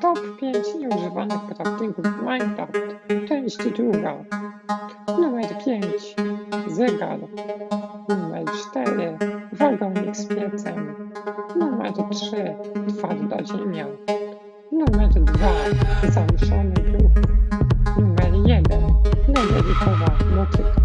Top 5 nieużywanych craftingów w Minecraft. Część druga. Numer 5. Zegar. Numer 4. Wagonik z piecem. Numer 3. Twarda ziemia. Numer 2. Zawieszony bruk. Numer 1. Nederikowa motyka.